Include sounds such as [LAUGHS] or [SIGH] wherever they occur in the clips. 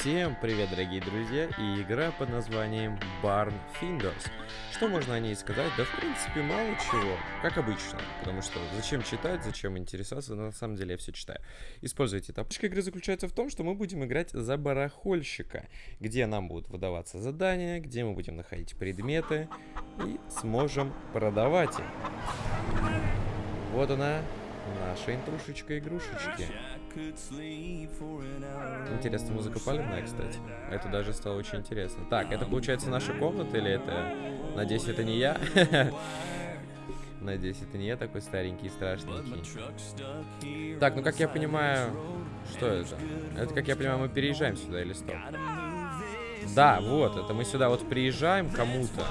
Всем привет, дорогие друзья, и игра под названием Barn Finders. Что можно о ней сказать? Да, в принципе, мало чего, как обычно, потому что зачем читать, зачем интересоваться, на самом деле я все читаю. Используйте тапочка игры заключается в том, что мы будем играть за барахольщика, где нам будут выдаваться задания, где мы будем находить предметы и сможем продавать их. Вот она, наша интрушечка-игрушечки. Интересно, музыка палевная, кстати. Это даже стало очень интересно. Так, это получается наша комната или это... Надеюсь, это не я? [LAUGHS] Надеюсь, это не я такой старенький и страшненький. Так, ну как я понимаю... Что это? Это, как я понимаю, мы переезжаем сюда или стоп? Да, вот, это мы сюда вот приезжаем кому-то.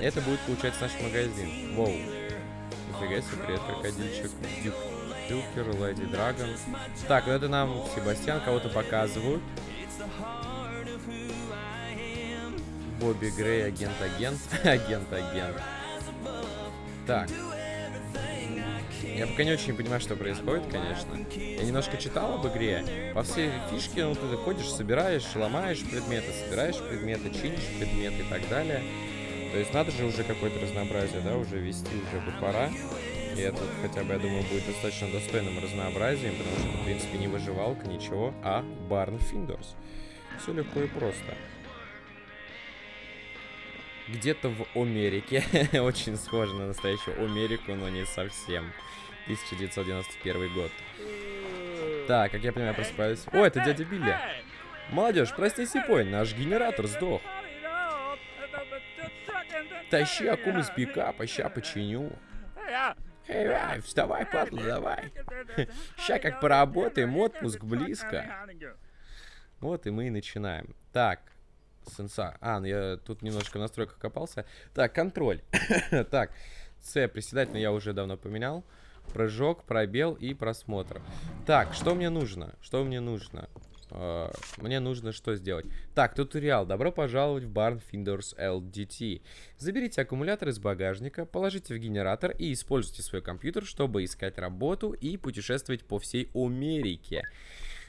Это будет, получается, наш магазин. Воу. Себе, привет, крокодильчик. Дюк. Дюкер, Леди Драгон. Так, ну это нам Себастьян кого-то показывают. Бобби Грей, агент-агент. Агент-агент. [LAUGHS] Так. Я пока не очень понимаю, что происходит, конечно. Я немножко читал об игре. По всей фишке, ну, ты ходишь, собираешь, ломаешь предметы, собираешь предметы, чинишь предметы и так далее. То есть надо же уже какое-то разнообразие, да, уже вести уже бы пора. И это хотя бы, я думаю, будет достаточно достойным разнообразием, потому что в принципе, не выживалка, ничего, а Barn Finders. Все легко и просто. Где-то в Америке, [LAUGHS] очень схоже на настоящую Америку, но не совсем. 1991 год. Так, как я понимаю, просыпаюсь. О, это дядя Билли. Молодежь, проснись и наш генератор сдох. Тащи акум из пикапа, ща починю. Эй, эй, вставай, падла, давай. Ща как поработаем, отпуск близко. Вот и мы и начинаем. Так, сенса. А, ну я тут немножко в настройках копался. Так, контроль. [COUGHS] так, С, приседать, но я уже давно поменял. Прыжок, пробел и просмотр. Так, что мне нужно? Что мне нужно? Uh, мне нужно что сделать? Так, туториал. Добро пожаловать в Barn Finders LDT. Заберите аккумулятор из багажника, положите в генератор и используйте свой компьютер, чтобы искать работу и путешествовать по всей Америке.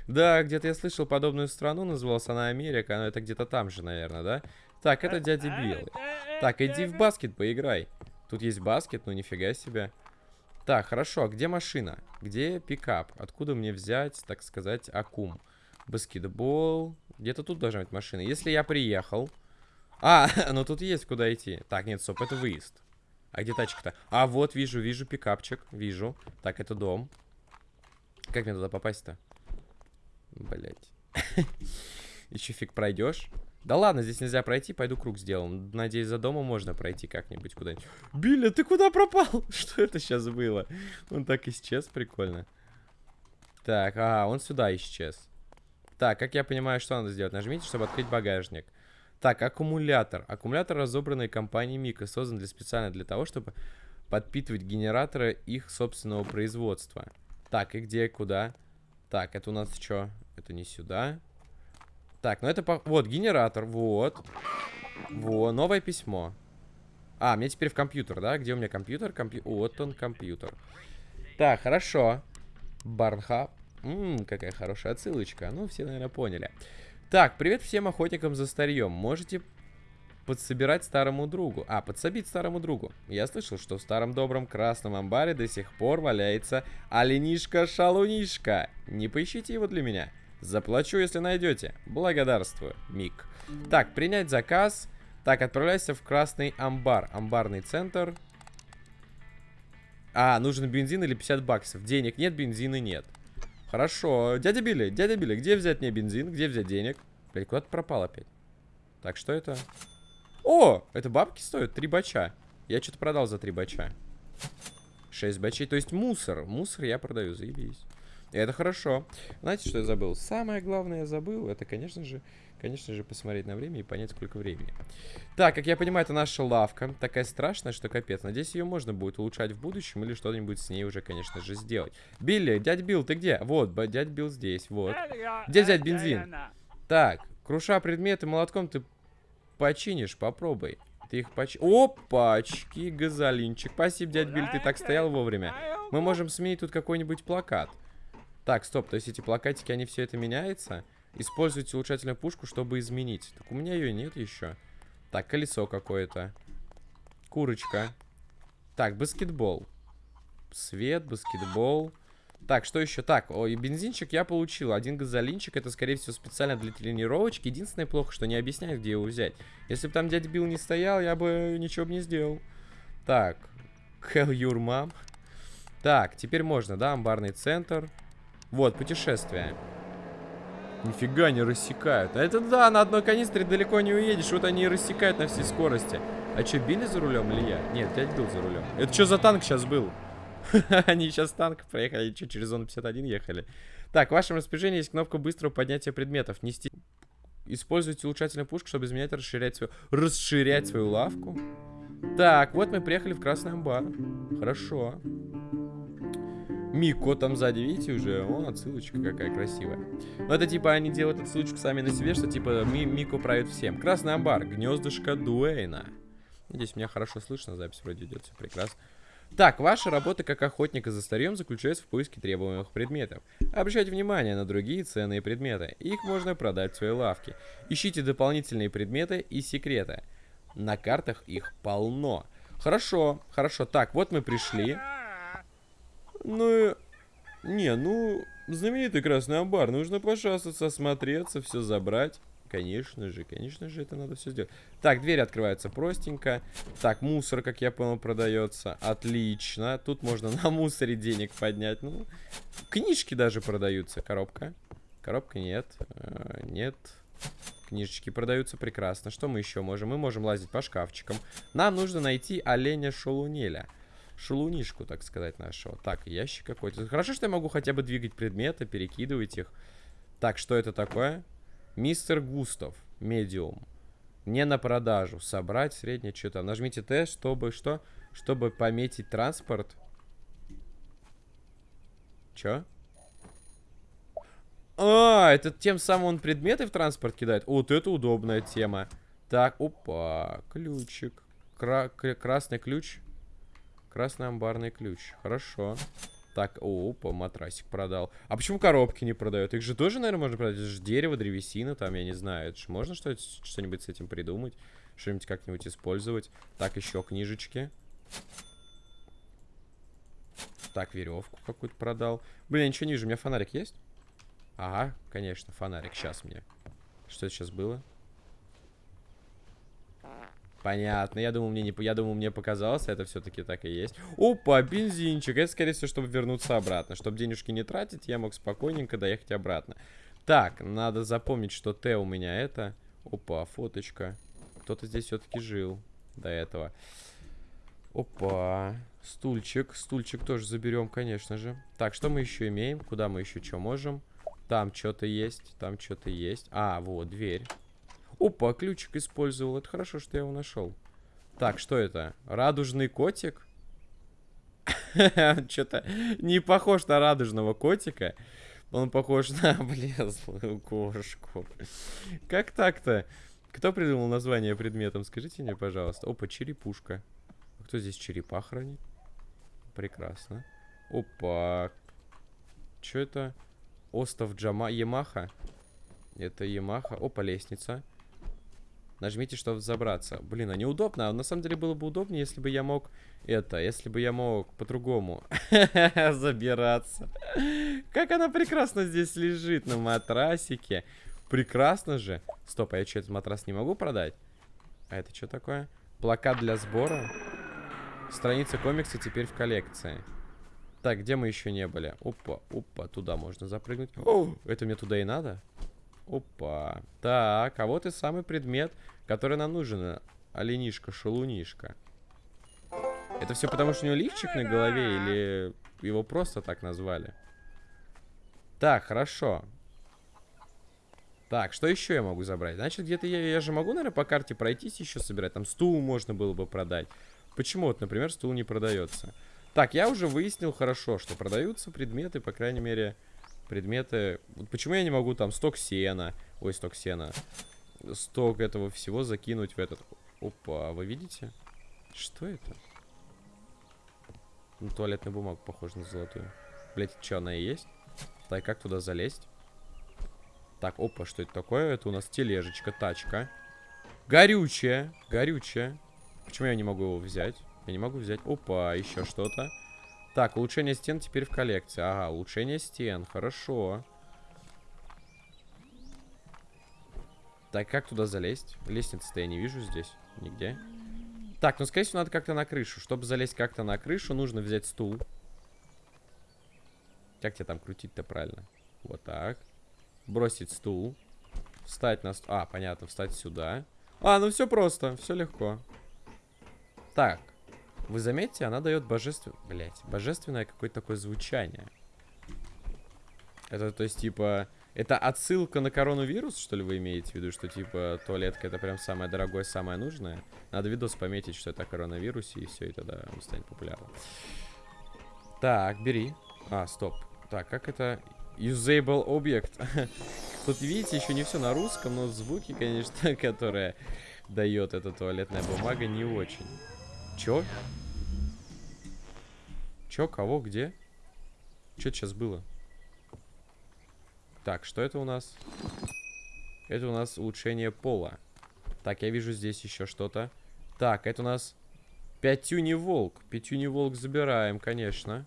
Да, где-то я слышал подобную страну, называлась она Америка, но это где-то там же, наверное, да? Так, это дядя Билл. Так, иди в баскет поиграй. Тут есть баскет, ну нифига себе. Так, хорошо, а где машина? Где пикап? Откуда мне взять, так сказать, аккум? Баскетбол. Где-то тут должна быть машина. Если я приехал... А, [LAUGHS] ну тут есть куда идти. Так, нет, стоп, это выезд. А где тачка-то? А, вот, вижу, вижу пикапчик. Вижу. Так, это дом. Как мне туда попасть-то? Блять. [LAUGHS] Еще фиг пройдешь. Да ладно, здесь нельзя пройти, пойду круг сделаем. Надеюсь, за домом можно пройти как-нибудь куда-нибудь. Билли, ты куда пропал? [LAUGHS] Что это сейчас было? Он так исчез, прикольно. Так, а, он сюда исчез. Так, как я понимаю, что надо сделать? Нажмите, чтобы открыть багажник. Так, аккумулятор. Аккумулятор, разобранный компанией Мика, создан для, специально для того, чтобы подпитывать генераторы их собственного производства. Так, и где, куда? Так, это у нас что? Это не сюда. Так, ну это... По... Вот, генератор, вот. Во, новое письмо. А, мне теперь в компьютер, да? Где у меня компьютер? Компью... Вот он, компьютер. Так, хорошо. Барнхаб. Ммм, какая хорошая отсылочка. Ну, все, наверное, поняли. Так, привет всем охотникам за старьем. Можете подсобирать старому другу. А, подсобить старому другу. Я слышал, что в старом добром красном амбаре до сих пор валяется оленишка-шалунишка. Не поищите его для меня. Заплачу, если найдете. Благодарствую, Мик. Так, принять заказ. Так, отправляйся в красный амбар. Амбарный центр. А, нужен бензин или 50 баксов. Денег нет, бензина нет. Хорошо. Дядя Билли, дядя Билли, где взять мне бензин? Где взять денег? Блядь, куда ты пропал опять? Так, что это? О, это бабки стоят? Три бача. Я что-то продал за три бача. Шесть бачей, то есть мусор. Мусор я продаю, заебись. И это хорошо. Знаете, что я забыл? Самое главное я забыл, это, конечно же, конечно же, посмотреть на время и понять, сколько времени. Так, как я понимаю, это наша лавка. Такая страшная, что капец. Надеюсь, ее можно будет улучшать в будущем или что-нибудь с ней уже, конечно же, сделать. Билли, дядь Билл, ты где? Вот, дядь Билл здесь, вот. Где взять бензин? Так, круша предметы молотком ты починишь, попробуй. Ты их поч... Опачки, газолинчик. Спасибо, дядь Биль, ты так стоял вовремя. Мы можем сменить тут какой-нибудь плакат. Так, стоп, то есть эти плакатики, они все это меняется? Используйте улучшательную пушку, чтобы изменить. Так у меня ее нет еще. Так, колесо какое-то. Курочка. Так, баскетбол. Свет, баскетбол. Так, что еще? Так, ой, бензинчик я получил. Один газолинчик, это, скорее всего, специально для тренировочки. Единственное плохо, что не объясняет, где его взять. Если бы там дядя Билл не стоял, я бы ничего бы не сделал. Так, Hell your mom. Так, теперь можно, да, амбарный центр. Вот, путешествие. Нифига не рассекают. А это да, на одной канистре далеко не уедешь. Вот они и рассекают на всей скорости. А что, Билли за рулем или я? Нет, дядя был за рулем. Это что за танк сейчас был? [LAUGHS] Они сейчас танк проехали, что, через зону 51 ехали. Так, в вашем распоряжении есть кнопка быстрого поднятия предметов. Нести... Используйте улучшательную пушку, чтобы изменять, расширять свою... Расширять свою лавку. Так, вот мы приехали в Красный Амбар. Хорошо. Мико там сзади, видите уже? О, отсылочка какая красивая. Ну, это типа они делают отсылочку сами на себе, что типа Ми Мико правит всем. Красный амбар, гнездышко Дуэйна. Надеюсь, меня хорошо слышно, запись вроде идет, все прекрасно. Так, ваша работа как охотника за старьем заключается в поиске требуемых предметов. Обращайте внимание на другие ценные предметы. Их можно продать в своей лавке. Ищите дополнительные предметы и секреты. На картах их полно. Хорошо, хорошо. Так, вот мы пришли. Ну, не, ну, знаменитый красный амбар. Нужно пошастаться, осмотреться, все забрать. Конечно же, конечно же, это надо все сделать. Так, двери открываются простенько. Так, мусор, как я понял, продается. Отлично. Тут можно на мусоре денег поднять. Ну, книжки даже продаются. Коробка. Коробка нет. Э, нет. Книжечки продаются прекрасно. Что мы еще можем? Мы можем лазить по шкафчикам. Нам нужно найти оленя Шалунеля шалунишку, так сказать, нашего. Так, ящик какой-то. Хорошо, что я могу хотя бы двигать предметы, перекидывать их. Так, что это такое? Мистер Густав, медиум. Не на продажу. Собрать среднее что-то. Нажмите Т, чтобы что? Чтобы пометить транспорт. Чё? А, это тем самым он предметы в транспорт кидает? Вот это удобная тема. Так, опа, ключик. Кра красный ключ. Красный амбарный ключ. Хорошо. Так, о, опа, матрасик продал. А почему коробки не продают? Их же тоже, наверное, можно продать. Это же дерево, древесина, там, я не знаю. Это же можно что-нибудь с этим придумать? Что-нибудь как-нибудь использовать? Так, еще книжечки. Так, веревку какую-то продал. Блин, я ничего не вижу. У меня фонарик есть? Ага, конечно, фонарик. Сейчас мне. Что это сейчас было? Понятно. Я думал, мне не, я думал, мне показалось, это все-таки так и есть. Опа, бензинчик. Это, скорее всего, чтобы вернуться обратно. Чтобы денежки не тратить, я мог спокойненько доехать обратно. Так, надо запомнить, что Т у меня это. Опа, фоточка. Кто-то здесь все-таки жил до этого. Опа. Стульчик. Стульчик тоже заберем, конечно же. Так, что мы еще имеем? Куда мы еще что можем? Там что-то есть. Там что-то есть. А, вот, дверь. Опа, ключик использовал. Это хорошо, что я его нашел. Так, что это? Радужный котик? [LAUGHS] Что-то не похож на радужного котика. Он похож на [LAUGHS] облезлую кошку. Как так-то? Кто придумал название предметом? Скажите мне, пожалуйста. Опа, черепушка. А кто здесь черепа хранит? Прекрасно. Опа. Что это? Остов Джама... Ямаха? Это Ямаха. Опа, лестница. Нажмите, чтобы забраться. Блин, а неудобно. А на самом деле было бы удобнее, если бы я мог это, если бы я мог по-другому [LAUGHS] забираться. Как она прекрасно здесь лежит на матрасике. Прекрасно же. Стоп, а я что, этот матрас не могу продать? А это что такое? Плакат для сбора. Страница комикса теперь в коллекции. Так, где мы еще не были? Опа, опа, туда можно запрыгнуть. О, это мне туда и надо? Опа. Так, а вот и самый предмет, который нам нужен. Оленишка, шалунишка. Это все потому, что у него лифчик на голове или его просто так назвали? Так, хорошо. Так, что еще я могу забрать? Значит, где-то я, я же могу, наверное, по карте пройтись еще собирать. Там стул можно было бы продать. Почему вот, например, стул не продается? Так, я уже выяснил хорошо, что продаются предметы, по крайней мере, предметы. Вот почему я не могу там сток сена, ой, сток сена, сток этого всего закинуть в этот... Опа, вы видите? Что это? Ну, туалетная бумага похожа на золотую. Блять, что, она и есть? Так, как туда залезть? Так, опа, что это такое? Это у нас тележечка, тачка. Горючая, горючая. Почему я не могу его взять? Я не могу взять. Опа, еще что-то. Так, улучшение стен теперь в коллекции. Ага, улучшение стен. Хорошо. Так, как туда залезть? Лестницы-то я не вижу здесь. Нигде. Так, ну, скорее всего, надо как-то на крышу. Чтобы залезть как-то на крышу, нужно взять стул. Как тебе там крутить-то правильно? Вот так. Бросить стул. Встать на... А, понятно, встать сюда. А, ну все просто, все легко. Так. Вы заметите, она дает божественное... Блять, божественное какое-то такое звучание. Это, то есть, типа... Это отсылка на коронавирус, что ли, вы имеете в виду? Что, типа, туалетка это прям самое дорогое, самое нужное? Надо видос пометить, что это о коронавирусе, и все, и тогда он станет популярным. Так, бери. А, стоп. Так, как это? Usable object. [LAUGHS] Тут, видите, еще не все на русском, но звуки, конечно, [LAUGHS] которые дает эта туалетная бумага, не очень. Чё? Чё, кого, где? Что это сейчас было? Так, что это у нас? Это у нас улучшение пола. Так, я вижу здесь еще что-то. Так, это у нас пятюни волк. Пятюни волк забираем, конечно.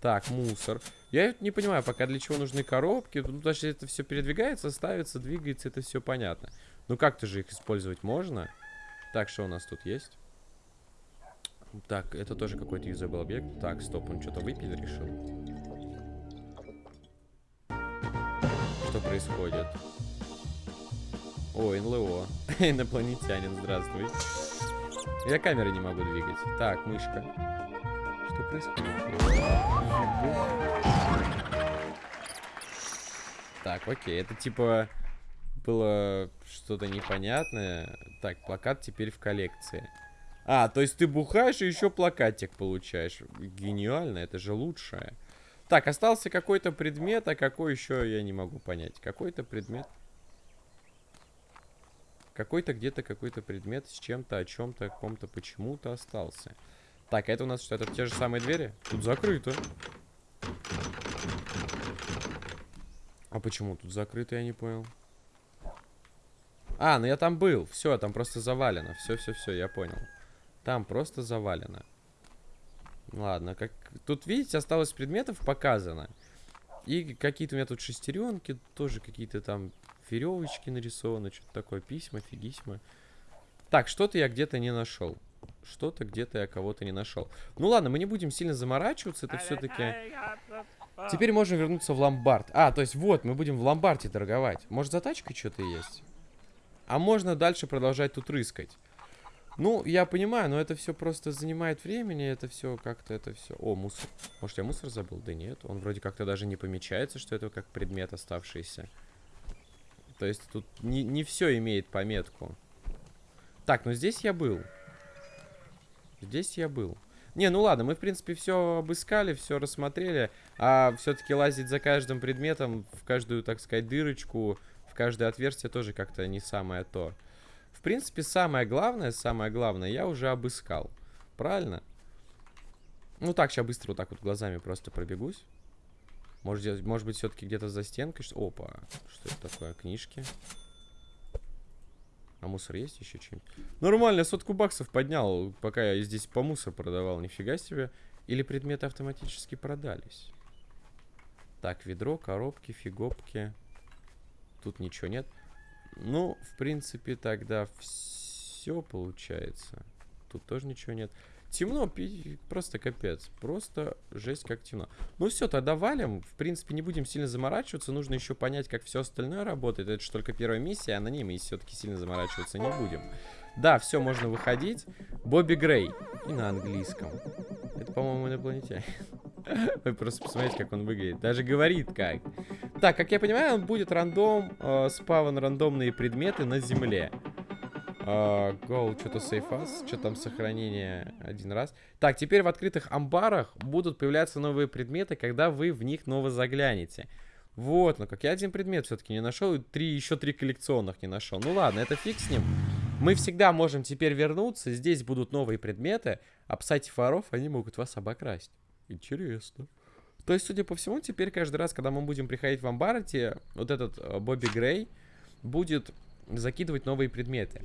Так, мусор. Я не понимаю пока, для чего нужны коробки. Ну, даже это все передвигается, ставится, двигается, это все понятно. Ну, как-то же их использовать можно. Так, что у нас тут есть? Так, это тоже какой-то usable объект. Так, стоп, он что-то выпить решил. Что происходит? О, НЛО. [LAUGHS] Инопланетянин, здравствуй. Я камеры не могу двигать. Так, мышка. Что происходит? Так, окей, это типа было что-то непонятное. Так, плакат теперь в коллекции. А, то есть ты бухаешь и еще плакатик получаешь. Гениально, это же лучшее. Так, остался какой-то предмет, а какой еще я не могу понять. Какой-то предмет. Какой-то где-то какой-то предмет с чем-то, о чем-то, о ком-то, почему-то остался. Так, это у нас что, это те же самые двери? Тут закрыто. А почему тут закрыто, я не понял. А, ну я там был. Все, там просто завалено. Все, все, все, я понял. Там просто завалено. Ладно, как... Тут, видите, осталось предметов показано. И какие-то у меня тут шестеренки, тоже какие-то там веревочки нарисованы, что-то такое, письма, фигисьма. Так, что-то я где-то не нашел. Что-то где-то я кого-то не нашел. Ну ладно, мы не будем сильно заморачиваться, это все-таки... Теперь можем вернуться в ломбард. А, то есть вот, мы будем в ломбарде торговать. Может, за тачкой что-то есть? А можно дальше продолжать тут рыскать. Ну, я понимаю, но это все просто занимает времени, это все как-то, это все... О, мусор. Может, я мусор забыл? Да нет, он вроде как-то даже не помечается, что это как предмет оставшийся. То есть тут не, не все имеет пометку. Так, ну здесь я был. Здесь я был. Не, ну ладно, мы, в принципе, все обыскали, все рассмотрели. А все-таки лазить за каждым предметом в каждую, так сказать, дырочку, в каждое отверстие тоже как-то не самое то. Принципе, самое главное, самое главное я уже обыскал. Правильно? Ну так, сейчас быстро вот так вот глазами просто пробегусь. Может, может быть, все-таки где-то за стенкой. Опа, что это такое? Книжки. А мусор есть еще чем-нибудь? Нормально, сотку баксов поднял, пока я здесь по мусор продавал. Нифига себе. Или предметы автоматически продались. Так, ведро, коробки, фигопки. Тут ничего нет. Ну, в принципе, тогда все получается. Тут тоже ничего нет. Темно, просто капец. Просто жесть как темно. Ну все, тогда валим. В принципе, не будем сильно заморачиваться. Нужно еще понять, как все остальное работает. Это же только первая миссия, а на ней мы все-таки сильно заморачиваться не будем. Да, все, можно выходить. Бобби Грей. И на английском. Это, по-моему, инопланетянин. [LAUGHS] Вы просто посмотрите, как он выглядит. Даже говорит как. Так, как я понимаю, он будет рандом, э, спавн рандомные предметы на земле. Go, что-то us. Что там сохранение один раз. Так, теперь в открытых амбарах будут появляться новые предметы, когда вы в них ново заглянете. Вот, ну как я один предмет все-таки не нашел, и три, еще три коллекционных не нашел. Ну ладно, это фиг с ним. Мы всегда можем теперь вернуться. Здесь будут новые предметы, а псати воров, они могут вас обокрасть. Интересно. То есть, судя по всему, теперь каждый раз, когда мы будем приходить в амбарте, вот этот э, Бобби Грей будет закидывать новые предметы.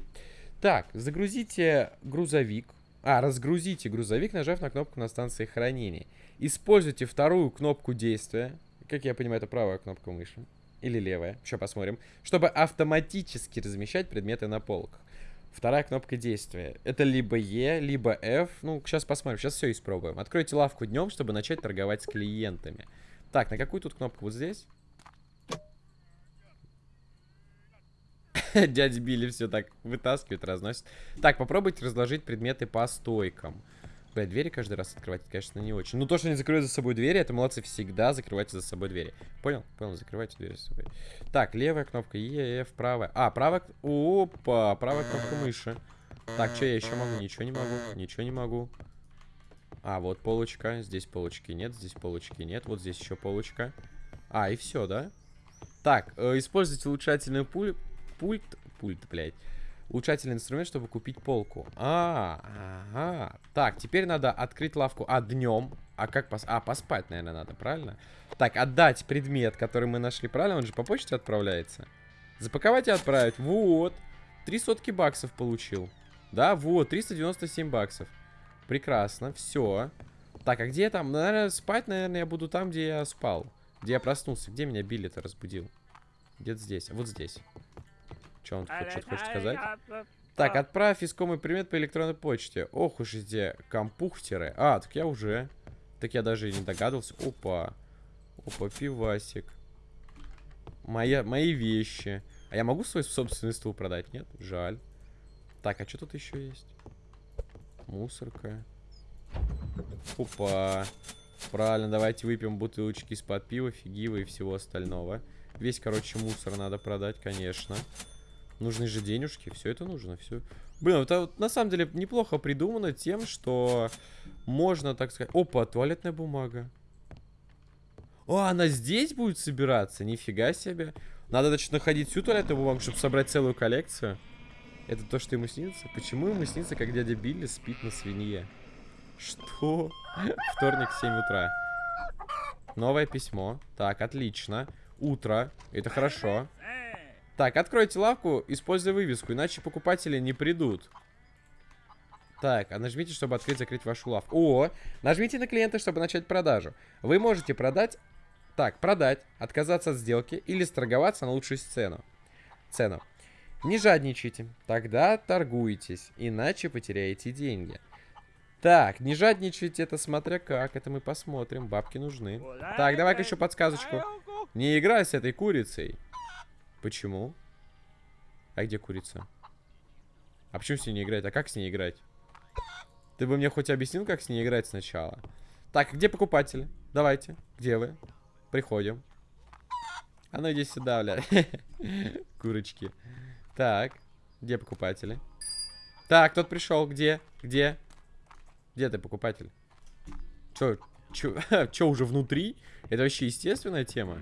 Так, загрузите грузовик. А, разгрузите грузовик, нажав на кнопку на станции хранения. Используйте вторую кнопку действия. Как я понимаю, это правая кнопка мыши. Или левая. Сейчас посмотрим. Чтобы автоматически размещать предметы на полках. Вторая кнопка действия. Это либо E, либо F. Ну, сейчас посмотрим. Сейчас все испробуем. Откройте лавку днем, чтобы начать торговать с клиентами. Так, на какую тут кнопку? Вот здесь? [LAUGHS] Дядя Билли все так вытаскивает, разносит. Так, попробуйте разложить предметы по стойкам. Блядь, двери каждый раз открывать, конечно, не очень. Ну, то, что они закрывают за собой двери, это молодцы всегда закрывайте за собой двери. Понял? Понял, закрывайте двери за собой. Так, левая кнопка, Е, F, правая. А, правая... Опа, правая кнопка мыши. Так, что я еще могу? Ничего не могу, ничего не могу. А, вот полочка. Здесь полочки нет, здесь полочки нет. Вот здесь еще полочка. А, и все, да? Так, э, используйте улучшательный пуль... пульт... Пульт, блядь улучшательный инструмент, чтобы купить полку. А, ага. Так, теперь надо открыть лавку. А, днем. А как пос... А, поспать, наверное, надо, правильно? Так, отдать предмет, который мы нашли, правильно? Он же по почте отправляется. Запаковать и отправить. Вот. Три сотки баксов получил. Да, вот, 397 баксов. Прекрасно, все. Так, а где я там? Наверное, спать, наверное, я буду там, где я спал. Где я проснулся. Где меня Билли-то разбудил? Где-то здесь. Вот здесь. Что он хочет, хочет сказать? Так, отправь искомый предмет по электронной почте. Ох уж эти компухтеры. А, так я уже. Так я даже и не догадывался. Опа. Опа, пивасик. Моя, мои вещи. А я могу свой собственный стул продать? Нет? Жаль. Так, а что тут еще есть? Мусорка. Опа. Правильно, давайте выпьем бутылочки из-под пива, фигива и всего остального. Весь, короче, мусор надо продать, конечно. Нужны же денежки, все это нужно, все. Блин, это вот, на самом деле неплохо придумано тем, что можно, так сказать... Опа, туалетная бумага. О, она здесь будет собираться? Нифига себе. Надо, значит, находить всю туалетную бумагу, чтобы собрать целую коллекцию. Это то, что ему снится? Почему ему снится, как дядя Билли спит на свинье? Что? [LAUGHS] Вторник, 7 утра. Новое письмо. Так, отлично. Утро. Это хорошо. Так, откройте лавку, используя вывеску, иначе покупатели не придут. Так, а нажмите, чтобы открыть, закрыть вашу лавку. О, нажмите на клиента, чтобы начать продажу. Вы можете продать... Так, продать, отказаться от сделки или сторговаться на лучшую цену. Цену. Не жадничайте, тогда торгуйтесь, иначе потеряете деньги. Так, не жадничайте, это смотря как, это мы посмотрим, бабки нужны. Так, давай-ка еще подсказочку. Не играй с этой курицей. Почему? А где курица? А почему с ней не играть? А как с ней играть? Ты бы мне хоть объяснил, как с ней играть сначала? Так, где покупатели? Давайте. Где вы? Приходим. А ну иди сюда, бля. [LAUGHS] Курочки. Так. Где покупатели? Так, тот пришел. Где? Где? Где ты, покупатель? Чё? Чё? [LAUGHS] Чё, уже внутри? Это вообще естественная тема?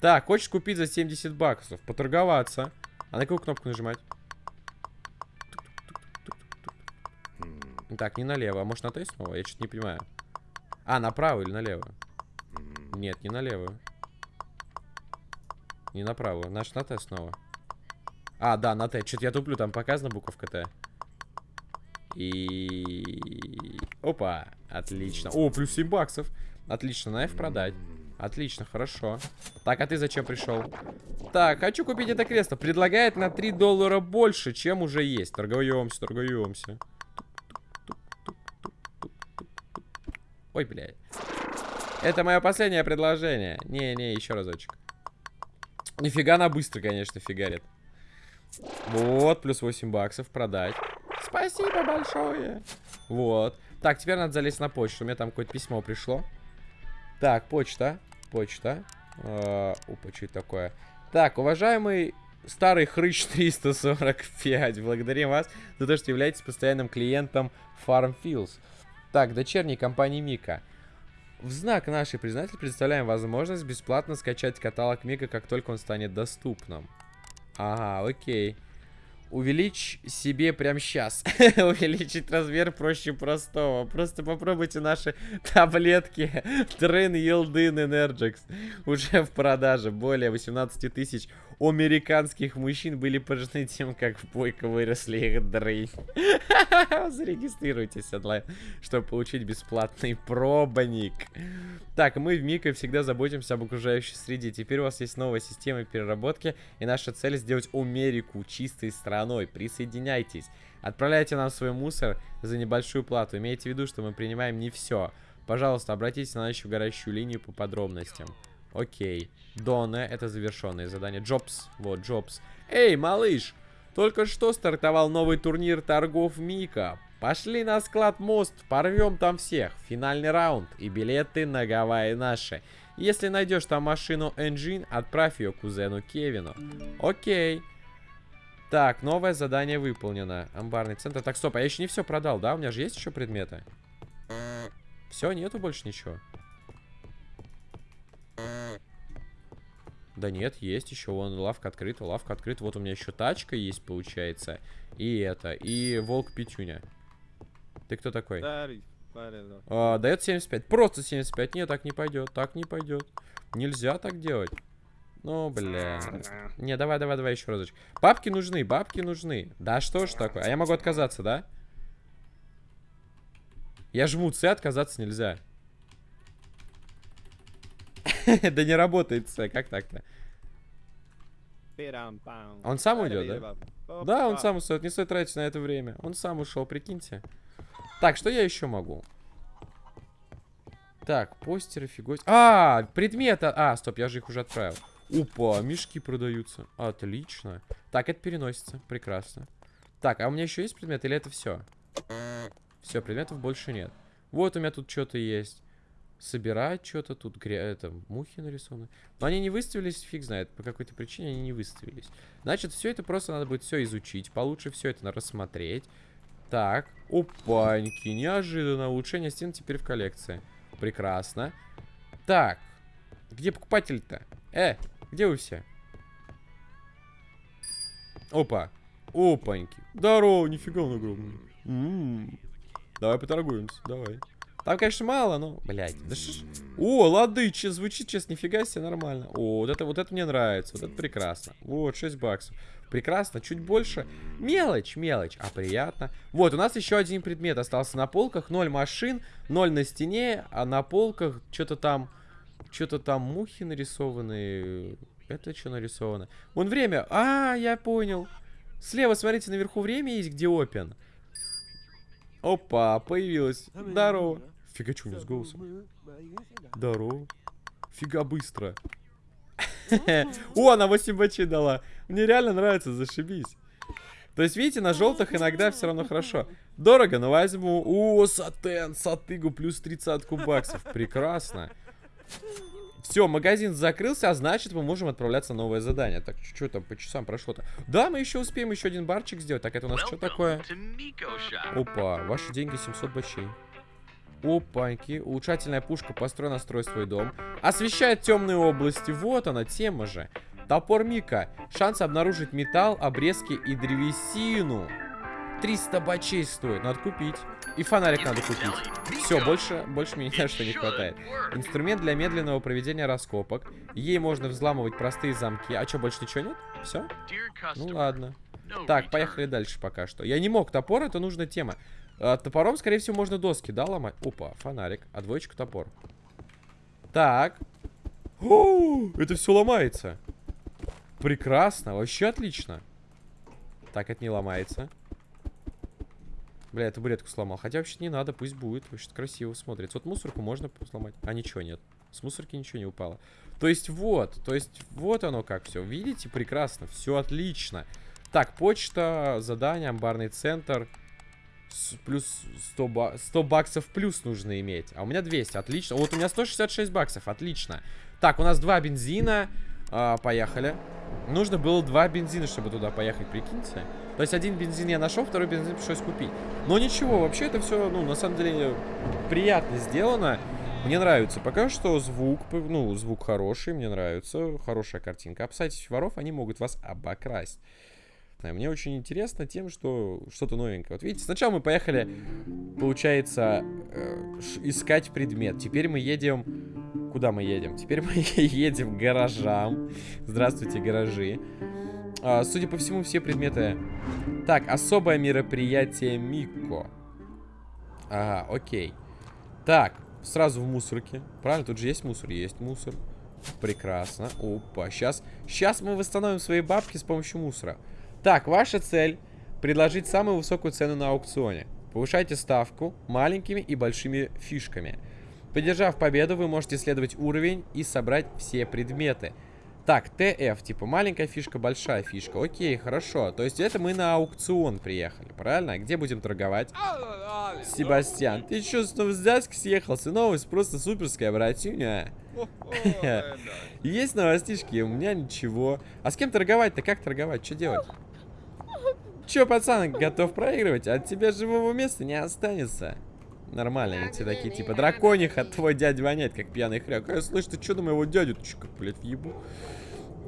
Так, хочешь купить за 70 баксов? Поторговаться. А на какую кнопку нажимать? Так, не налево. А может на Т снова? Я что-то не понимаю. А, направо или налево? Нет, не налево. Не направо. Наш на Т снова. А, да, на Т. Что-то я туплю, там показана буковка Т. И... Опа, отлично. О, плюс 7 баксов. Отлично, на F продать. Отлично, хорошо. Так, а ты зачем пришел? Так, хочу купить это кресло. Предлагает на 3 доллара больше, чем уже есть. Торгуемся, торгуемся. Ой, блядь. Это мое последнее предложение. Не-не, еще разочек. Нифига она быстро, конечно, фигарит. Вот, плюс 8 баксов продать. Спасибо большое. Вот. Так, теперь надо залезть на почту. У меня там какое-то письмо пришло. Так, почта почта. Э, опа, что это такое? Так, уважаемый старый хрыч 345, благодарим вас за то, что являетесь постоянным клиентом FarmFields. Так, дочерней компании Мика. В знак нашей признательности предоставляем возможность бесплатно скачать каталог Мика, как только он станет доступным. Ага, окей. Увеличь себе прям сейчас. [LAUGHS] Увеличить размер проще простого. Просто попробуйте наши таблетки [LAUGHS] Train Yieldin Energix. Уже в продаже. Более 18 тысяч американских мужчин были поражены тем, как в бойко выросли их дрынь. [LAUGHS] Зарегистрируйтесь онлайн, чтобы получить бесплатный пробник. Так, мы в Мика всегда заботимся об окружающей среде. Теперь у вас есть новая система переработки, и наша цель сделать Америку чистой страной. Присоединяйтесь. Отправляйте нам свой мусор за небольшую плату. Имейте в виду, что мы принимаем не все. Пожалуйста, обратитесь на нашу горящую линию по подробностям. Окей. Дона, это завершенное задание. Джобс, вот, Джобс. Эй, малыш, только что стартовал новый турнир торгов Мика. Пошли на склад мост, порвем там всех. Финальный раунд и билеты на Гавайи наши. Если найдешь там машину Engine, отправь ее кузену Кевину. Окей. Так, новое задание выполнено. Амбарный центр. Так, стоп, а я еще не все продал, да? У меня же есть еще предметы? Все, нету больше ничего. Да нет, есть еще, вон, лавка открыта, лавка открыта. Вот у меня еще тачка есть, получается. И это, и волк Петюня. Ты кто такой? А, дает 75. Просто 75. Нет, так не пойдет, так не пойдет. Нельзя так делать. Ну, бля. Не, давай, давай, давай еще разочек. Бабки нужны, бабки нужны. Да что ж такое? А я могу отказаться, да? Я жму С, отказаться нельзя. [LAUGHS] Да не работает С, как так-то? Он сам уйдет, да? Да, он сам устает, не стоит тратить на это время. Он сам ушел, прикиньте. Так, что я еще могу? Так, постеры, фигось. А, предметы. А, стоп, я же их уже отправил. Опа, мешки продаются. Отлично. Так, это переносится. Прекрасно. Так, а у меня еще есть предмет или это все? Все, предметов больше нет. Вот у меня тут что-то есть собирать что-то. Тут гря... это, мухи нарисованы. Но они не выставились, фиг знает. По какой-то причине они не выставились. Значит, все это просто надо будет все изучить. Получше все это рассмотреть. Так. Опаньки. Неожиданно. Улучшение стен теперь в коллекции. Прекрасно. Так. Где покупатель-то? Э, где вы все? Опа. Опаньки. Здорово, нифига он огромный. М -м -м. Давай поторгуемся, давай. Там, конечно, мало, но, блядь. Да ш... О, лады, че, звучит сейчас нифига себе нормально. О, вот это, вот это мне нравится, вот это прекрасно. Вот, 6 баксов. Прекрасно, чуть больше. Мелочь, мелочь, а приятно. Вот, у нас еще один предмет остался на полках. 0 машин, 0 на стене, а на полках что-то там... Что-то там мухи нарисованы. Это что нарисовано? Вон время. А, я понял. Слева, смотрите, наверху время есть, где Open. Опа, появилась. Здорово. Фига, что у меня с голосом? Здорово. Фига быстро. О, она 8 бачей дала. Мне реально нравится, зашибись. То есть, видите, на желтых иногда все равно хорошо. Дорого, но возьму. О, сатен, сатыгу, плюс 30 баксов. Прекрасно. Все, магазин закрылся, а значит мы можем отправляться на новое задание. Так, что там по часам прошло-то? Да, мы еще успеем еще один барчик сделать. Так, это у нас что такое? Опа, ваши деньги 700 бачей. Опаньки. Улучшательная пушка, построй, настрой свой дом. Освещает темные области. Вот она, тема же. Топор Мика. Шанс обнаружить металл, обрезки и древесину. 300 бачей стоит. Надо купить. И фонарик надо купить. Все, больше, больше мне ни что не хватает. Инструмент для медленного проведения раскопок. Ей можно взламывать простые замки. А что, больше ничего нет? Все? Ну ладно. Так, поехали дальше пока что. Я не мог. Топор это нужная тема. А, топором, скорее всего, можно доски, да, ломать? Опа, фонарик. А двоечка топор. Так. О, это все ломается. Прекрасно, вообще отлично. Так, это не ломается. Бля, я табуретку сломал. Хотя вообще не надо, пусть будет. Вообще красиво смотрится. Вот мусорку можно сломать. А ничего нет. С мусорки ничего не упало. То есть вот, то есть вот оно как все. Видите, прекрасно, все отлично. Так, почта, задание, амбарный центр. Плюс 100, ба 100 баксов плюс нужно иметь. А у меня 200, отлично. Вот у меня 166 баксов, отлично. Так, у нас два бензина. А, поехали. Нужно было два бензина, чтобы туда поехать, прикиньте. То есть один бензин я нашел, второй бензин пришлось купить. Но ничего, вообще это все, ну, на самом деле, приятно сделано. Мне нравится. Пока что звук, ну, звук хороший, мне нравится. Хорошая картинка. Опасайтесь воров, они могут вас обокрасть. Мне очень интересно тем, что что-то новенькое. Вот видите, сначала мы поехали, получается, э, искать предмет. Теперь мы едем... Куда мы едем? Теперь мы [LAUGHS] едем к гаражам. Здравствуйте, гаражи. А, судя по всему, все предметы... Так, особое мероприятие Мико. Ага, окей. Так, сразу в мусорке. Правильно, тут же есть мусор? Есть мусор. Прекрасно. Опа, сейчас... Сейчас мы восстановим свои бабки с помощью мусора. Так, ваша цель предложить самую высокую цену на аукционе. Повышайте ставку маленькими и большими фишками. Поддержав победу, вы можете исследовать уровень и собрать все предметы. Так, ТФ, типа маленькая фишка, большая фишка. Окей, хорошо. То есть это мы на аукцион приехали, правильно? Где будем торговать? Себастьян, ты что, снова дядьки съехался? Новость просто суперская, братюня. [LAUGHS] Есть новостишки, у меня ничего. А с кем торговать-то? Как торговать? Что делать? Че, пацан, готов проигрывать? От тебя живого места не останется. Нормально, они все такие, типа, дракониха, твой дядя воняет, как пьяный хряк. А я слышу, ты что на моего дядю? Ты как, блядь, въебу?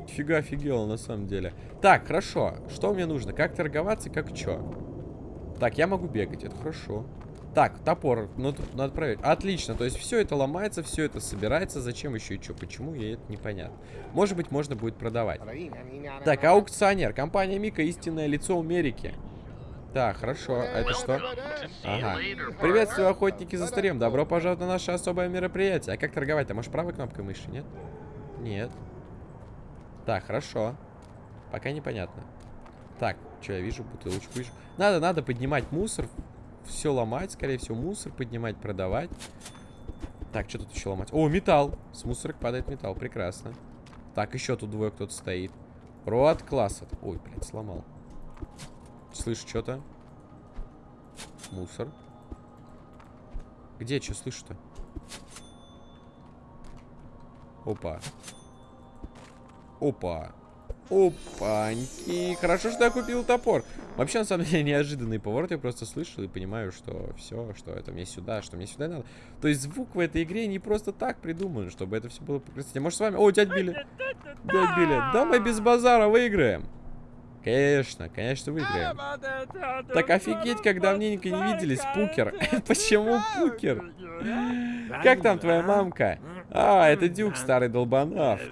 Фига офигел, на самом деле. Так, хорошо. Что мне нужно? Как торговаться, как что? Так, я могу бегать, это хорошо. Так, топор, ну тут надо проверить. Отлично, то есть все это ломается, все это собирается. Зачем еще и что? Почему? Я это непонятно. Может быть, можно будет продавать. Так, аукционер. Компания Мика истинное лицо Америки. Так, хорошо. А это что? Ага. Приветствую, охотники за старем. Добро пожаловать на наше особое мероприятие. А как торговать-то? Можешь правой кнопкой мыши, нет? Нет. Так, хорошо. Пока непонятно. Так, что я вижу? Бутылочку вижу. Надо, надо поднимать мусор все ломать, скорее всего, мусор поднимать, продавать. Так, что тут еще ломать? О, металл. С мусорок падает металл, прекрасно. Так, еще тут двое кто-то стоит. Роад класс. Ой, блядь, сломал. Слышу что-то. Мусор. Где что слышу-то? Опа. Опа. Опаньки. Хорошо, что я купил топор. Вообще, на самом [LAUGHS] деле, неожиданный поворот. Я просто слышал и понимаю, что все, что это мне сюда, что мне сюда надо. То есть звук в этой игре не просто так придуман, чтобы это все было прекрасно. Может, с вами... О, дядь Билли. Дядь Билли. Да мы без базара выиграем. Конечно, конечно, выиграем. Так офигеть, как давненько не виделись, Пукер. [LAUGHS] Почему Пукер? Как там твоя мамка? А, это Дюк, старый долбанавт.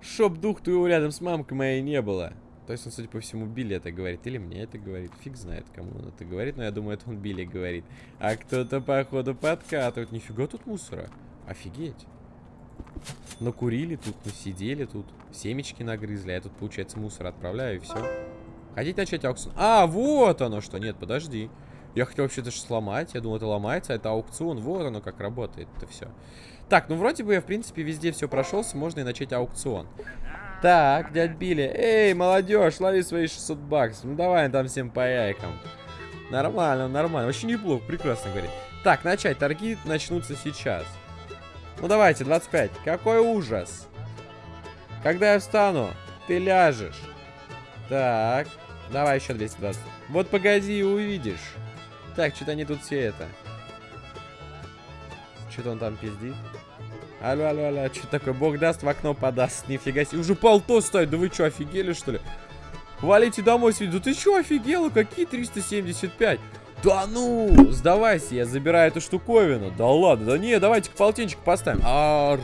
Чтоб дух твоего рядом с мамкой моей не было. То есть он, судя по всему, Билли это говорит. Или мне это говорит. Фиг знает, кому он это говорит. Но я думаю, это он Билли говорит. А кто-то, походу, подкатывает. Нифига тут мусора. Офигеть. Накурили тут, насидели тут. Семечки нагрызли. А я тут, получается, мусор отправляю и все. Хотите начать аукцион? А, вот оно что. Нет, подожди. Я хотел вообще-то сломать. Я думал, это ломается. А это аукцион. Вот оно как работает. Это все. Так, ну вроде бы я, в принципе, везде все прошелся. Можно и начать аукцион. Так, дядь Билли. Эй, молодежь, лови свои 600 баксов. Ну давай там всем по яйкам. Нормально, нормально. Вообще неплохо, прекрасно говорит. Так, начать. Торги начнутся сейчас. Ну давайте, 25. Какой ужас. Когда я встану, ты ляжешь. Так, давай еще 220. Вот погоди и увидишь. Так, что-то они тут все это. Что-то он там пиздит. Алло, алло, алло, что такое? Бог даст, в окно подаст. Нифига себе. Уже полто стоит. Да вы что, офигели, что ли? Валите домой, свидеть. Да ты что, офигела? Какие 375? Да ну, сдавайся, я забираю эту штуковину. Да ладно, да не, давайте к полтинчик поставим. Арр.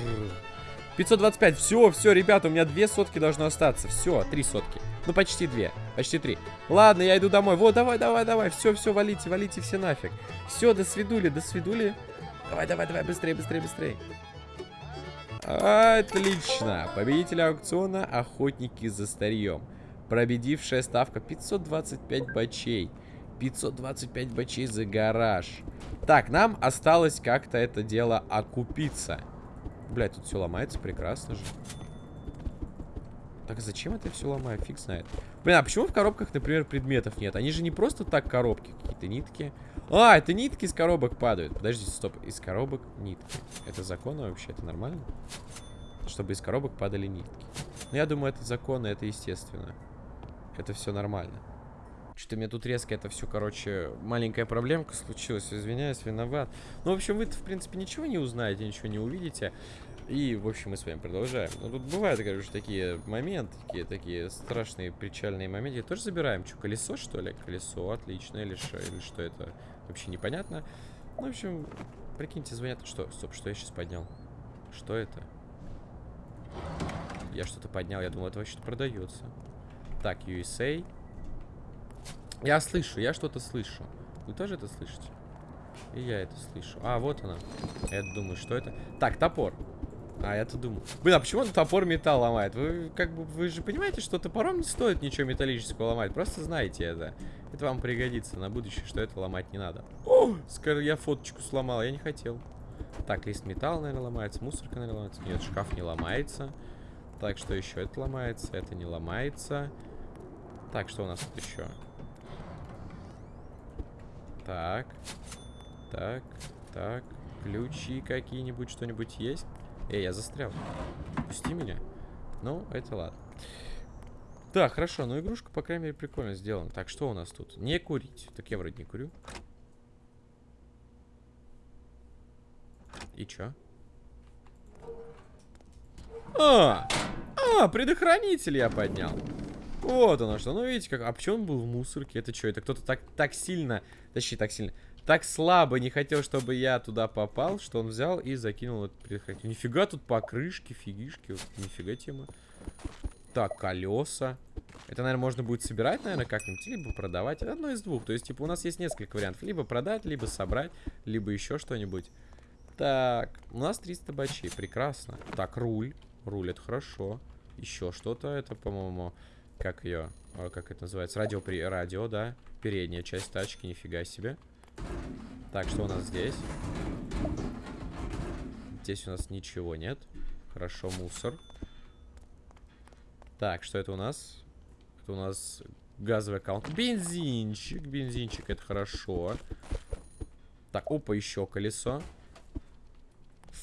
525, все, все, ребята, у меня две сотки должно остаться. Все, три сотки. Ну, почти две, почти три. Ладно, я иду домой. Вот, давай, давай, давай. Все, все, валите, валите все нафиг. Все, до свидули, до свидули. Давай, давай, давай, быстрее, быстрее, быстрее. Отлично. Победитель аукциона Охотники за старьем. Победившая ставка 525 бачей. 525 бачей за гараж. Так, нам осталось как-то это дело окупиться. Блять, тут все ломается, прекрасно же. Так зачем это все ломаю? Фиг знает. Блин, а почему в коробках, например, предметов нет? Они же не просто так коробки, какие-то нитки. А, это нитки из коробок падают. Подождите, стоп. Из коробок нитки. Это законно вообще? Это нормально? Чтобы из коробок падали нитки. Ну, я думаю, это законно, это естественно. Это все нормально. Что-то мне тут резко это все, короче, маленькая проблемка случилась. Извиняюсь, виноват. Ну, в общем, вы в принципе, ничего не узнаете, ничего не увидите. И, в общем, мы с вами продолжаем. Ну, тут бывают, короче, такие моменты, такие, такие страшные, печальные моменты. Тоже забираем. Что, колесо, что ли? Колесо, отлично. Или что, или что это? Вообще непонятно. Ну, в общем, прикиньте, звонят. Что? Стоп, что я сейчас поднял? Что это? Я что-то поднял, я думал, это вообще-то продается. Так, USA. Я слышу, я что-то слышу. Вы тоже это слышите? И я это слышу. А, вот она. Я думаю, что это? Так, топор. А, я-то думал. Блин, а почему он топор металл ломает? Вы как бы, вы же понимаете, что топором не стоит ничего металлического ломать. Просто знаете это. Это вам пригодится на будущее, что это ломать не надо. О, я фоточку сломал, я не хотел. Так, лист металла, наверное, ломается. Мусорка, наверное, ломается. Нет, шкаф не ломается. Так, что еще? Это ломается, это не ломается. Так, что у нас тут еще? Так. Так, так. Ключи какие-нибудь, что-нибудь есть? Эй, я застрял. Пусти меня. Ну, это ладно. Так, хорошо, ну игрушка, по крайней мере, прикольно сделана. Так, что у нас тут? Не курить. Так я вроде не курю. И чё? А! А, предохранитель я поднял. Вот оно что. Ну, видите, как... А почему он был в мусорке? Это что? Это кто-то так, так сильно... Точнее, так сильно так слабо не хотел, чтобы я туда попал, что он взял и закинул этот предохранитель. Нифига тут покрышки, фигишки. Вот, нифига тема. Так, колеса. Это, наверное, можно будет собирать, наверное, как-нибудь, либо продавать. Одно из двух. То есть, типа, у нас есть несколько вариантов. Либо продать, либо собрать, либо еще что-нибудь. Так, у нас 300 бачей. Прекрасно. Так, руль. Руль, это хорошо. Еще что-то. Это, по-моему, как ее... Как это называется? Радио, при... радио, да. Передняя часть тачки, нифига себе. Так, что у нас здесь? Здесь у нас ничего нет. Хорошо, мусор. Так, что это у нас? Это у нас газовый аккаунт. Бензинчик, бензинчик, это хорошо. Так, опа, еще колесо.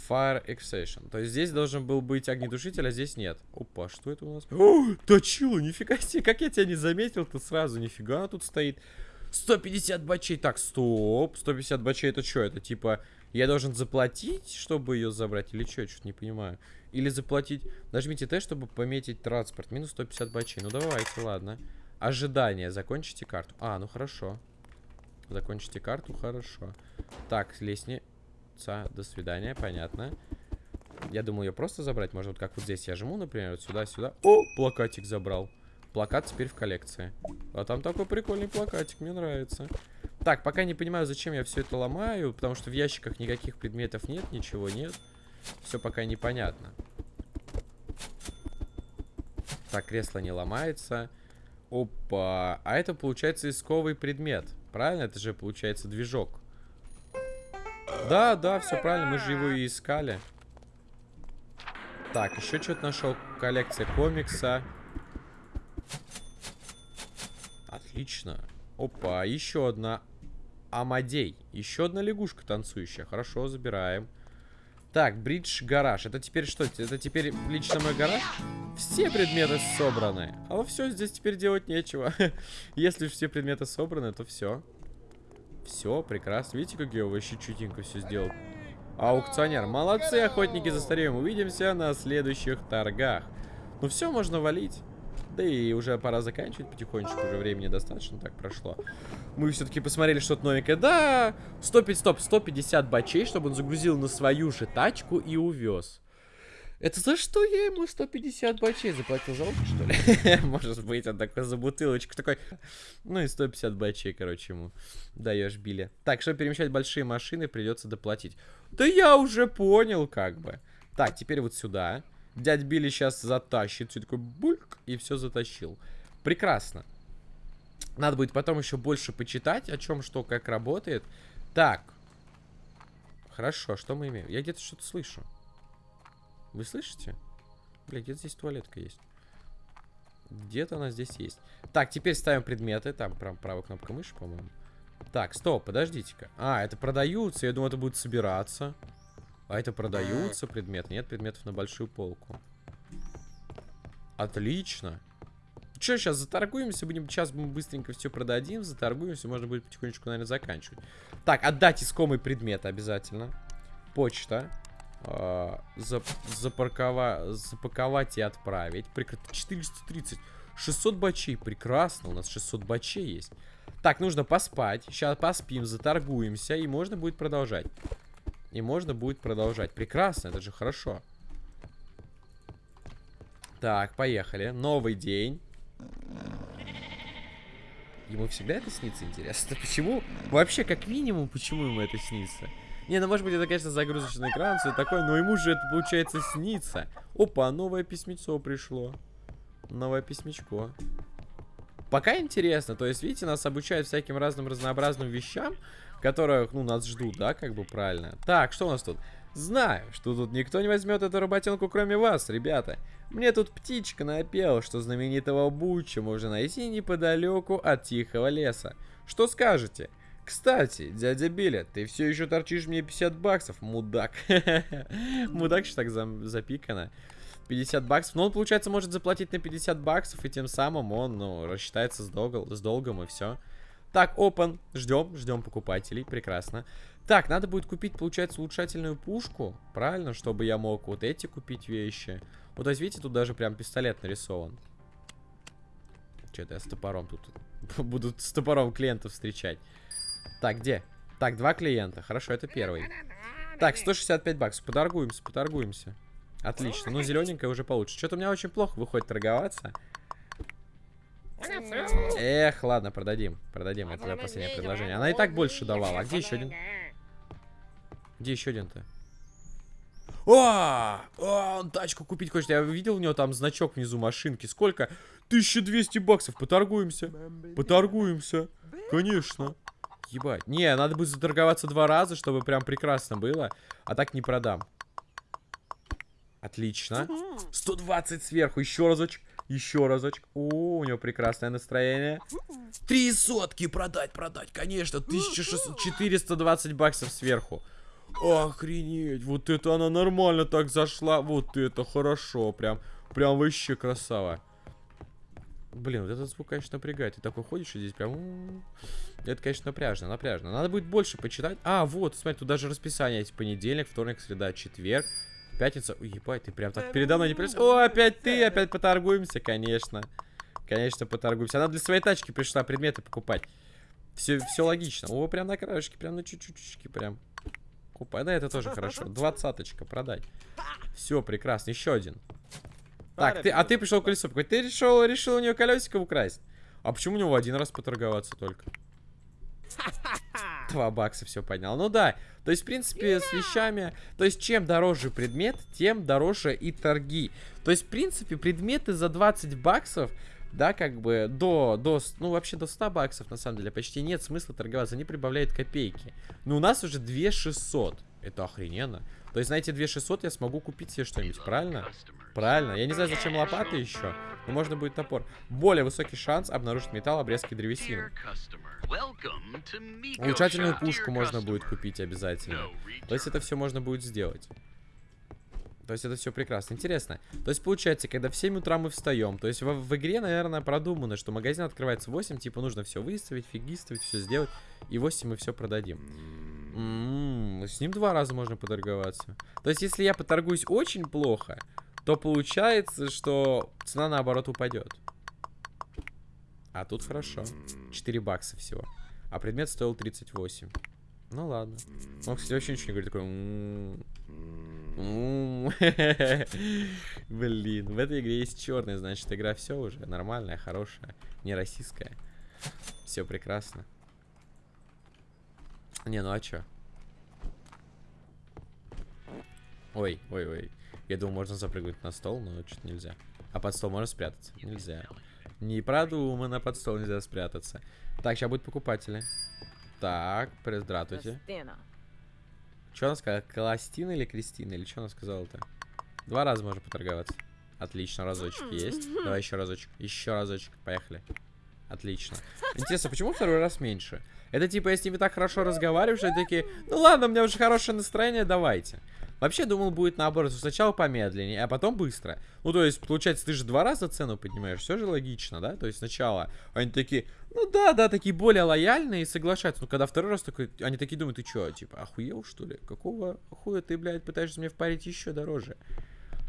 Fire Extraction. То есть здесь должен был быть огнетушитель, а здесь нет. Опа, что это у нас? О, точило, нифига себе, как я тебя не заметил-то сразу, нифига тут стоит. 150 бачей. Так, стоп. 150 бачей это что? Это типа я должен заплатить, чтобы ее забрать? Или что? Я что-то не понимаю. Или заплатить... Нажмите Т, чтобы пометить транспорт. Минус 150 бачей. Ну давайте, ладно. Ожидание. Закончите карту. А, ну хорошо. Закончите карту, хорошо. Так, лестница. До свидания, понятно. Я думал ее просто забрать. Может, вот как вот здесь я жму, например, вот сюда-сюда. О, плакатик забрал. Плакат теперь в коллекции. А там такой прикольный плакатик, мне нравится. Так, пока не понимаю, зачем я все это ломаю, потому что в ящиках никаких предметов нет, ничего нет. Все пока непонятно. Так, кресло не ломается. Опа. А это, получается, исковый предмет. Правильно? Это же, получается, движок. Да, да, все правильно. Мы же его и искали. Так, еще что-то нашел. Коллекция комикса. Отлично. Опа, еще одна Амадей. Еще одна лягушка танцующая. Хорошо, забираем. Так, бридж гараж. Это теперь что? Это теперь лично мой гараж? Все предметы собраны. А все, здесь теперь делать нечего. [LAUGHS] Если все предметы собраны, то все. Все, прекрасно. Видите, как я вообще чутенько все сделал? Аукционер. Молодцы, охотники за старьем. Увидимся на следующих торгах. Ну все, можно валить. Да и уже пора заканчивать потихонечку, уже времени достаточно так прошло. Мы все-таки посмотрели что-то новенькое. Да, 150, стоп, 150 бачей, чтобы он загрузил на свою же тачку и увез. Это за что я ему 150 бачей заплатил? За опыт, что ли? [LAUGHS] Может быть, он такой за бутылочку такой. Ну и 150 бачей, короче, ему даешь Билли. Так, чтобы перемещать большие машины, придется доплатить. Да я уже понял, как бы. Так, теперь вот сюда. Дядь Билли сейчас затащит. Все такой. И все затащил. Прекрасно. Надо будет потом еще больше почитать, о чем что, как работает. Так. Хорошо, что мы имеем? Я где-то что-то слышу. Вы слышите? Бля, где-то здесь туалетка есть. Где-то она здесь есть. Так, теперь ставим предметы. Там прям правая кнопка мыши, по-моему. Так, стоп, подождите-ка. А, это продаются. Я думаю, это будет собираться. А это продаются предметы? Нет предметов на большую полку. Отлично. Что, сейчас заторгуемся, будем, сейчас мы быстренько все продадим, заторгуемся, можно будет потихонечку, наверное, заканчивать. Так, отдать искомый предмет обязательно. Почта. запаркова запаковать и отправить. Прекрасно. 430. 600 бачей. Прекрасно. У нас 600 бачей есть. Так, нужно поспать. Сейчас поспим, заторгуемся. И можно будет продолжать. И можно будет продолжать. Прекрасно, это же хорошо. Так, поехали. Новый день. Ему всегда это снится, интересно. [LAUGHS] Почему? Вообще, как минимум, почему ему это снится? Не, ну может быть это, конечно, загрузочный экран, все такое, но ему же это, получается, снится. Опа, новое письмецо пришло. Новое письмечко. Пока интересно, то есть, видите, нас обучают всяким разным разнообразным вещам, которых, ну, нас ждут, да, как бы правильно. Так, что у нас тут? Знаю, что тут никто не возьмет эту работенку, кроме вас, ребята. Мне тут птичка напела, что знаменитого Буча можно найти неподалеку от тихого леса. Что скажете? Кстати, дядя Билля, ты все еще торчишь мне 50 баксов, мудак. [LAUGHS] Мудак что так запикано. 50 баксов. Но он, получается, может заплатить на 50 баксов, и тем самым он, ну, рассчитается с, долгом, с долгом, и все. Так, open. Ждем, ждем покупателей. Прекрасно. Так, надо будет купить, получается, улучшательную пушку. Правильно, чтобы я мог вот эти купить вещи. Вот, то видите, тут даже прям пистолет нарисован. Что-то я с топором тут [LAUGHS] буду с топором клиентов встречать. Так, где? Так, два клиента. Хорошо, это первый. Так, 165 баксов. Поторгуемся, поторгуемся. Отлично. Ну, зелененькая уже получше. Что-то у меня очень плохо выходит торговаться. Эх, ладно, продадим. Продадим. Это последнее предложение. Она и так больше давала. А где еще один? Где еще один-то? О, он тачку купить хочет. Я видел у него там значок внизу машинки. Сколько? 1200 баксов. Поторгуемся. Поторгуемся. Конечно. Ебать. Не, надо будет заторговаться два раза, чтобы прям прекрасно было. А так не продам. Отлично. 120 сверху. Еще разочек. Еще разочек. О, у него прекрасное настроение. Три сотки продать, продать, конечно. 1420 баксов сверху. Охренеть, вот это она нормально так зашла. Вот это хорошо, прям, прям вообще красава. Блин, вот этот звук, конечно, напрягает. Ты такой ходишь и здесь прям... Это, конечно, напряжно, напряжно. Надо будет больше почитать. А, вот, смотри, тут даже расписание есть. Понедельник, вторник, среда, четверг, пятница. Ой, ебать, ты прям так передо мной не пришел. О, опять ты, опять поторгуемся, конечно. Конечно, поторгуемся. Она для своей тачки пришла предметы покупать. Все, все логично. О, прям на краешке, прям на чуть-чуть, прям. Опа, да, это тоже хорошо. Двадцаточка, продать. Все, прекрасно. Еще один. Так, ты, а ты пришел колесо покупать. Ты решил, решил у нее колесико украсть. А почему у него один раз поторговаться только? Два бакса все поднял. Ну да, то есть, в принципе, с вещами... То есть, чем дороже предмет, тем дороже и торги. То есть, в принципе, предметы за 20 баксов да, как бы до, до, ну вообще до 100 баксов на самом деле почти нет смысла торговаться, они прибавляют копейки. Но у нас уже 2600, это охрененно. То есть на эти 2600 я смогу купить себе что-нибудь, правильно? Правильно, я не знаю зачем лопаты еще, но можно будет топор. Более высокий шанс обнаружить металл, обрезки древесины. Улучшательную пушку можно будет купить обязательно. То есть это все можно будет сделать. То есть это все прекрасно. Интересно. То есть получается, когда в 7 утра мы встаем, то есть в, в игре, наверное, продумано, что магазин открывается в 8, типа нужно все выставить, фигистовать, все сделать, и в 8 мы все продадим. М -м -м, с ним два раза можно поторговаться. То есть если я поторгуюсь очень плохо, то получается, что цена наоборот упадет. А тут хорошо. 4 бакса всего. А предмет стоил 38. Ну ладно. Он, кстати, вообще ничего не говорит. Такой... [LAUGHS] Блин, в этой игре есть черный, значит, игра все уже нормальная, хорошая, не российская. Все прекрасно. Не, ну а чё? Ой, ой, ой. Я думал, можно запрыгнуть на стол, но что-то нельзя. А под стол можно спрятаться? Нельзя. Не продумано, под стол нельзя спрятаться. Так, сейчас будут покупатели. Так, здравствуйте. Что она сказала? Кластина или Кристина? Или что она сказала-то? Два раза можно поторговаться. Отлично, разочек есть. [LAUGHS] Давай еще разочек. Еще разочек. Поехали. Отлично. Интересно, почему второй раз меньше? Это типа, я с ними так хорошо разговариваю, что они такие, ну ладно, у меня уже хорошее настроение, давайте. Вообще думал будет наоборот, сначала помедленнее, а потом быстро. Ну, то есть, получается, ты же два раза цену поднимаешь, все же логично, да? То есть сначала они такие, ну да, да, такие более лояльные и соглашаются. Но когда второй раз такой, они такие думают, ты что, типа, охуел, что ли? Какого хуя ты, блядь, пытаешься мне впарить еще дороже?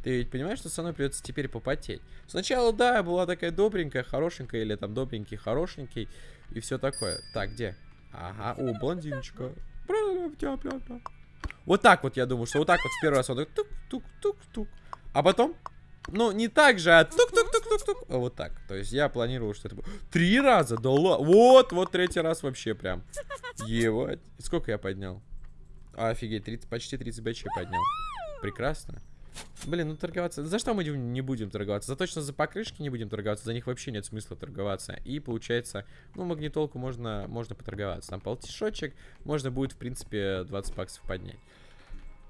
Ты ведь понимаешь, что со мной придется теперь попотеть? Сначала, да, была такая добренькая, хорошенькая, или там добренький, хорошенький, и все такое. Так, где? Ага, о, блондиночка. Вот так вот, я думаю, что вот так вот в первый раз он тук-тук-тук-тук. А потом, ну, не так же, а тук-тук-тук-тук-тук. Вот так. То есть я планировал, что это будет. Три раза? Да. Вот, вот третий раз вообще прям. Ебать. Сколько я поднял? Офигеть, 30, почти 30 бэчей поднял. Прекрасно. Блин, ну торговаться... За что мы не будем торговаться? За точно за покрышки не будем торговаться. За них вообще нет смысла торговаться. И получается, ну, магнитолку можно, можно поторговаться. Там полтишочек. Можно будет, в принципе, 20 баксов поднять.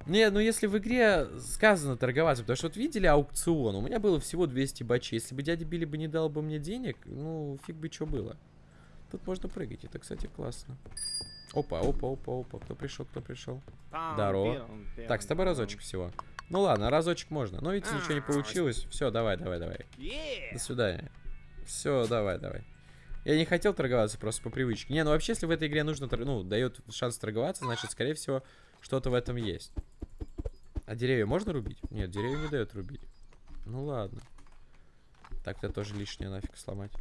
Не, ну если в игре сказано торговаться, потому что вот видели аукцион, у меня было всего 200 бачей. Если бы дядя Билли бы не дал бы мне денег, ну, фиг бы что было. Тут можно прыгать, это, кстати, классно. Опа, опа, опа, опа, кто пришел, кто пришел? Здорово. Так, с тобой разочек всего. Ну ладно, разочек можно. Но видите, ничего не получилось. Все, давай, давай, давай. До свидания. Все, давай, давай. Я не хотел торговаться просто по привычке. Не, ну вообще, если в этой игре нужно, ну, дает шанс торговаться, значит, скорее всего, что-то в этом есть. А деревья можно рубить? Нет, деревья не дает рубить. Ну ладно. Так-то тоже лишнее нафиг сломать.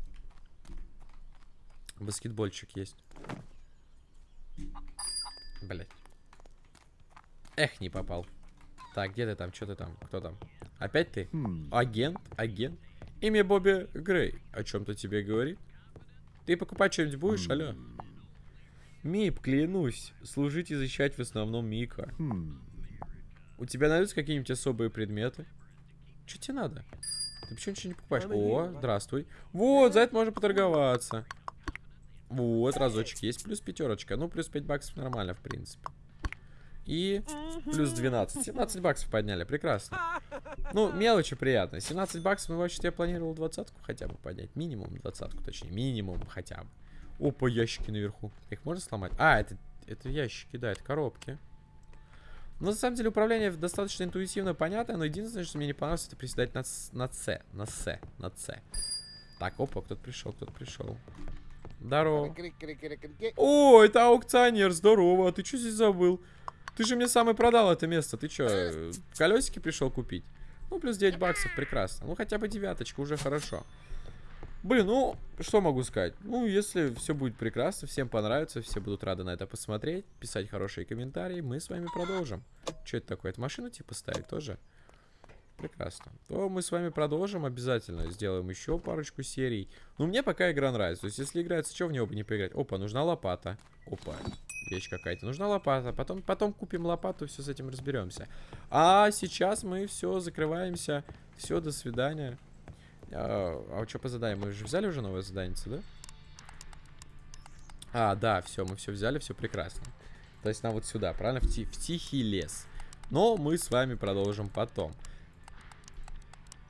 Баскетбольчик есть. Блять. Эх, не попал. Так, где ты там? Что ты там? Кто там? Опять ты? Хм. Агент? Агент? Имя Бобби Грей. О чем-то тебе говорит? Ты покупать что-нибудь будешь, хм. алло? Мип, клянусь, служить и защищать в основном Мика. Хм. У тебя найдутся какие-нибудь особые предметы? Что тебе надо? Ты почему ничего не покупаешь? О, здравствуй. Вот, за это можно поторговаться. Вот, разочек есть. Плюс пятерочка. Ну, плюс 5 баксов нормально, в принципе. И плюс 12. 17 баксов подняли, прекрасно. [LAUGHS] Ну, мелочи приятно. 17 баксов, ну, вообще я планировал двадцатку хотя бы поднять. Минимум двадцатку, точнее, минимум хотя бы. Опа, ящики наверху. Их можно сломать? А, это, это ящики, да, это коробки. Но на самом деле управление достаточно интуитивно понятно, но единственное, что мне не понравилось, это приседать на, на С, на С, на С. Так, опа, кто-то пришел, кто-то пришел. Здорово. О, это аукционер, здорово. А ты что здесь забыл? Ты же мне самый продал это место. Ты что, колесики пришел купить? Ну, плюс 9 баксов, прекрасно. Ну, хотя бы девяточка, уже хорошо. Блин, ну, что могу сказать? Ну, если все будет прекрасно, всем понравится, все будут рады на это посмотреть, писать хорошие комментарии, мы с вами продолжим. Что это такое? Это машину типа ставить тоже? Прекрасно. То мы с вами продолжим обязательно. Сделаем еще парочку серий. Ну, мне пока игра нравится. То есть, если играется, что в него бы не поиграть? Опа, нужна лопата. Опа вещь какая-то. Нужна лопата. Потом, потом купим лопату, все с этим разберемся. А сейчас мы все, закрываемся. Все, до свидания. А, а что по заданию? Мы же взяли уже новое задание, да? А, да, все, мы все взяли, все прекрасно. То есть нам вот сюда, правильно? В, ти в тихий лес. Но мы с вами продолжим потом.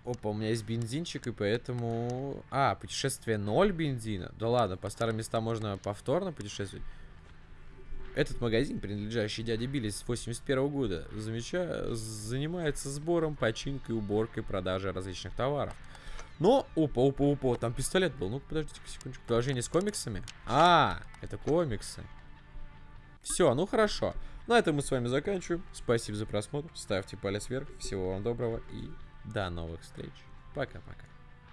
Опа, у меня есть бензинчик, и поэтому... А, путешествие 0 бензина. Да ладно, по старым местам можно повторно путешествовать. Этот магазин, принадлежащий дяде Билли с 81 года, замеча... занимается сбором, починкой, уборкой, продажей различных товаров. Но, опа, опа, опа, там пистолет был. Ну-ка, подождите секундочку. Приложение с комиксами? А, это комиксы. Все, ну хорошо. На этом мы с вами заканчиваем. Спасибо за просмотр. Ставьте палец вверх. Всего вам доброго и до новых встреч. Пока-пока.